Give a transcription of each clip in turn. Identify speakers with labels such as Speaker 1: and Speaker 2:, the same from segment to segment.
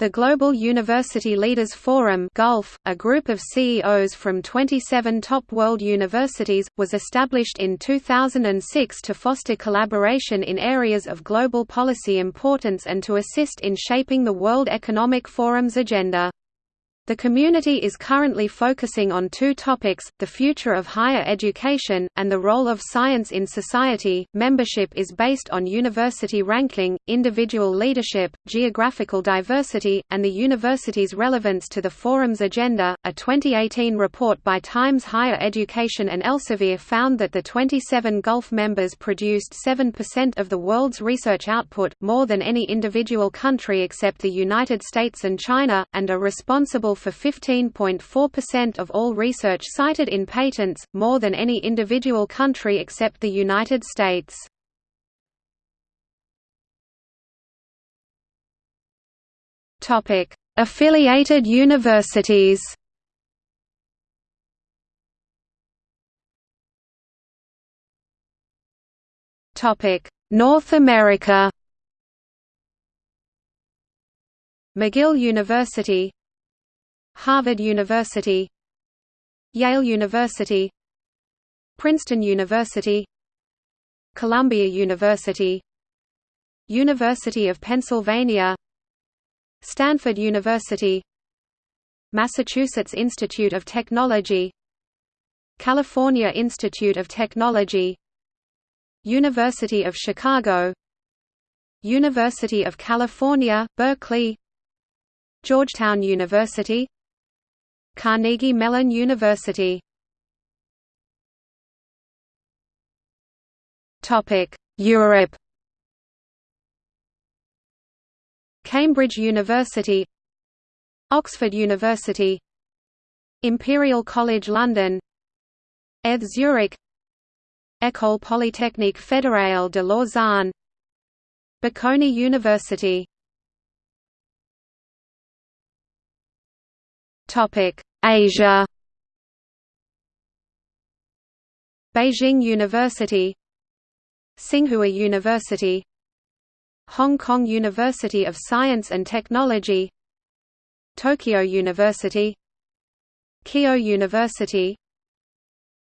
Speaker 1: The Global University Leaders Forum Gulf, a group of CEOs from 27 top world universities, was established in 2006 to foster collaboration in areas of global policy importance and to assist in shaping the World Economic Forum's agenda. The community is currently focusing on two topics the future of higher education, and the role of science in society. Membership is based on university ranking, individual leadership, geographical diversity, and the university's relevance to the forum's agenda. A 2018 report by Times Higher Education and Elsevier found that the 27 Gulf members produced 7% of the world's research output, more than any individual country except the United States and China, and are responsible for 15.4% of all research cited in patents, more than any individual country except the United States. Affiliated universities North America McGill University Harvard University Yale University Princeton University Columbia University University of Pennsylvania Stanford University Massachusetts Institute of Technology California Institute of Technology University of Chicago University of California, Berkeley Georgetown University Carnegie Mellon University. Europe. Cambridge University. Oxford University. Imperial College London. ETH Zurich. École Polytechnique Fédérale de Lausanne. Bocconi University Asia. Beijing University. Tsinghua University. Hong Kong University of Science and Technology. Tokyo University. Keio University.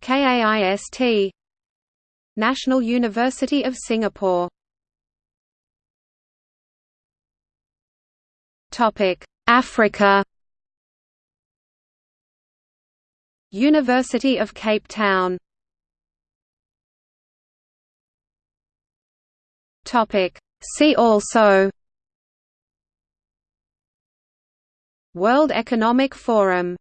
Speaker 1: KAIST National University of Singapore. Africa University of Cape Town. See also. World Economic Forum